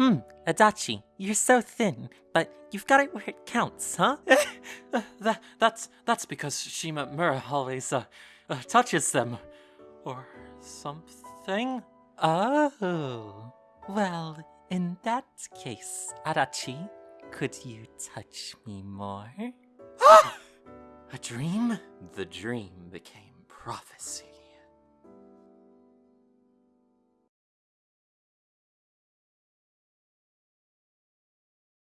Hmm, Adachi, you're so thin, but you've got it where it counts, huh? Eh, uh, that, that's, that's because Shima Mura always uh, uh, touches them. Or something? Oh, well, in that case, Adachi, could you touch me more? A dream? The dream became prophecy.